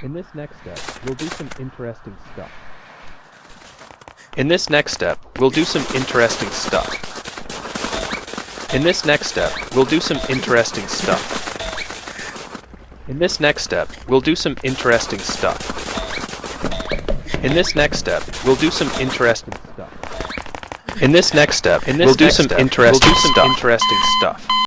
In this next step, we'll do some interesting stuff. In this next step, we'll do some interesting stuff. In this next step, we'll do some interesting stuff. In this next step, we'll do some interesting stuff. In this next step, we'll do some interesting Stuff. In this next step, In this we'll do some step, interesting we'll do some stuff. interesting stuff.